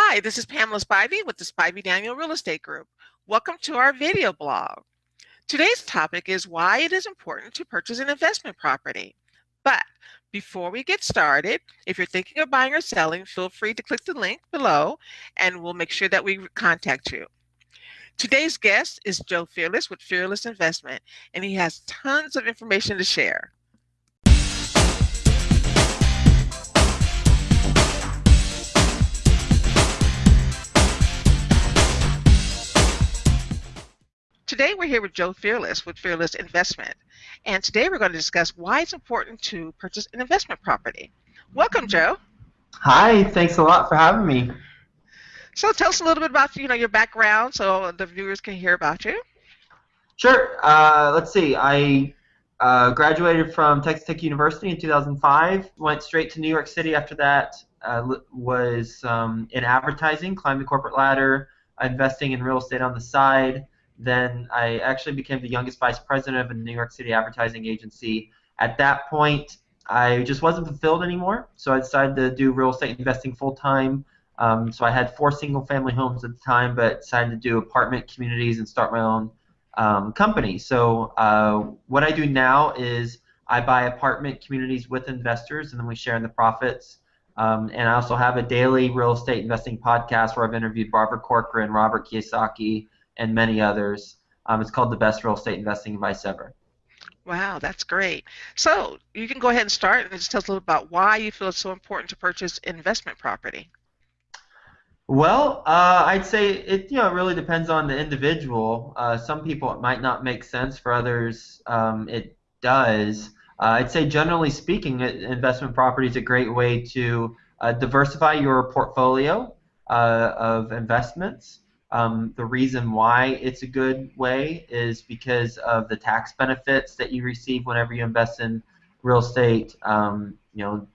Hi, this is Pamela Spivey with the Spivey Daniel Real Estate Group. Welcome to our video blog. Today's topic is why it is important to purchase an investment property. But before we get started, if you're thinking of buying or selling, feel free to click the link below and we'll make sure that we contact you. Today's guest is Joe Fairless with Fairless Investment, and he has tons of information to share. Today we're here with Joe Fairless with Fairless Investment. And today we're going to discuss why it's important to purchase an investment property. Welcome, Joe. Hi, thanks a lot for having me. So tell us a little bit about you know your background so the viewers can hear about you. Sure. Uh, let's see. I uh, graduated from Texas Tech University in 2005. Went straight to New York City after that. Uh, was um, in advertising, climbed the corporate ladder, investing in real estate on the side. Then I actually became the youngest vice president of a New York City advertising agency. At that point, I just wasn't fulfilled anymore, so I decided to do real estate investing full time. Um, so I had four single family homes at the time, but decided to do apartment communities and start my own um, company. So uh, what I do now is I buy apartment communities with investors, and then we share in the profits. Um, and I also have a daily real estate investing podcast where I've interviewed Barbara Corcoran, Robert Kiyosaki, and many others. Um, it's called the Best Real Estate Investing Advice Ever. Wow, that's great. So you can go ahead and start and just tell us a little about why you feel it's so important to purchase investment property. Well, uh, I'd say it you know really depends on the individual. Uh, some people it might not make sense. For others, um, it does. Uh, I'd say generally speaking, investment property is a great way to uh, diversify your portfolio uh, of investments. Um, the reason why it's a good way is because of the tax benefits that you receive whenever you invest in real estate. Um, you know,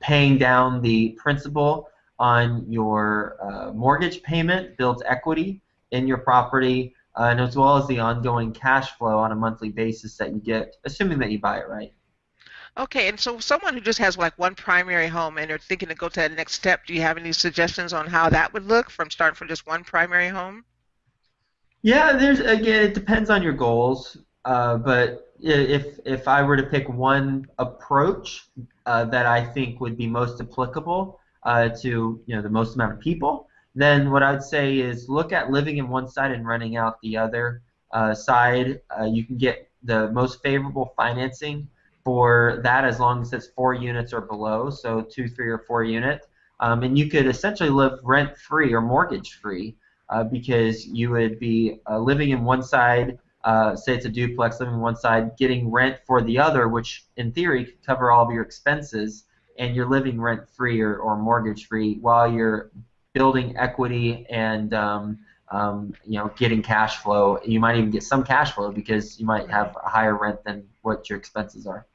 paying down the principal on your uh, mortgage payment builds equity in your property, uh, and as well as the ongoing cash flow on a monthly basis that you get, assuming that you buy it right. Okay, and so someone who just has like one primary home and they're thinking to go to that next step, do you have any suggestions on how that would look from starting from just one primary home? Yeah, there's again, it depends on your goals, uh, but if if I were to pick one approach uh, that I think would be most applicable uh, to you know the most amount of people, then what I'd say is look at living in one side and renting out the other uh, side. Uh, you can get the most favorable financing for that as long as it's four units or below, so two, three, or four unit. Um, and you could essentially live rent free or mortgage free uh, because you would be uh, living in one side, uh, say it's a duplex, living in one side, getting rent for the other, which in theory could cover all of your expenses, and you're living rent free or, or mortgage free while you're building equity and um, um, you know getting cash flow. You might even get some cash flow because you might have a higher rent than what your expenses are.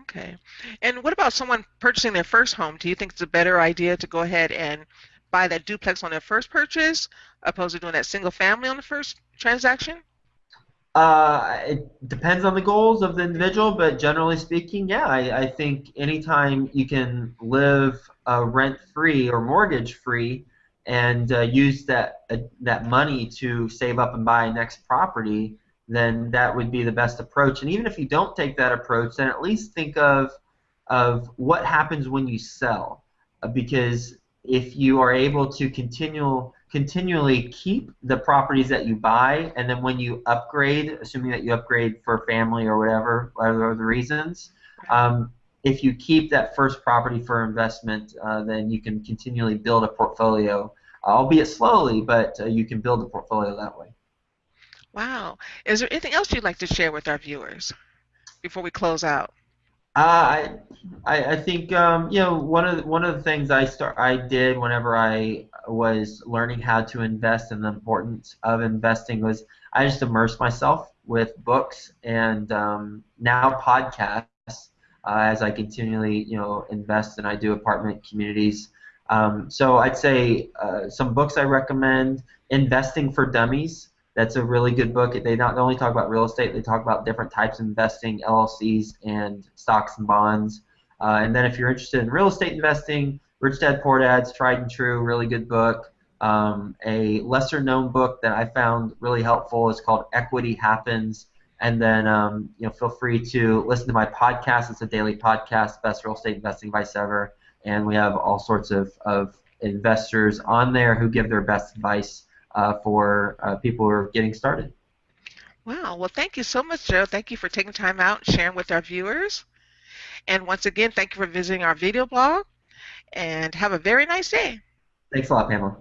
Okay. And what about someone purchasing their first home? Do you think it's a better idea to go ahead and buy that duplex on their first purchase opposed to doing that single family on the first transaction? Uh, it depends on the goals of the individual, but generally speaking, yeah, I, I think anytime you can live uh, rent free or mortgage free and uh, use that uh, that money to save up and buy next property, then that would be the best approach. And even if you don't take that approach, then at least think of of what happens when you sell, uh, because if you are able to continual continually keep the properties that you buy, and then when you upgrade, assuming that you upgrade for family or whatever, whatever the reasons, um, if you keep that first property for investment, uh, then you can continually build a portfolio, albeit slowly, but uh, you can build a portfolio that way. Wow. Is there anything else you'd like to share with our viewers before we close out? Uh, I, I think um, you know one of the, one of the things I start I did whenever I was learning how to invest and the importance of investing was I just immersed myself with books and um, now podcasts uh, as I continually you know invest and I do apartment communities. Um, so I'd say uh, some books I recommend: Investing for Dummies that's a really good book. They not only talk about real estate, they talk about different types of investing, LLCs, and stocks and bonds. Uh, and then if you're interested in real estate investing, Rich Dad Poor Dad's tried and true, really good book. Um, a lesser known book that I found really helpful is called Equity Happens. And then um, you know, feel free to listen to my podcast. It's a daily podcast, Best Real Estate Investing Advice Ever. And we have all sorts of, of investors on there who give their best advice uh, for uh, people who are getting started. Wow. Well, thank you so much, Joe. Thank you for taking time out and sharing with our viewers. And once again, thank you for visiting our video blog. And have a very nice day. Thanks a lot, Pamela.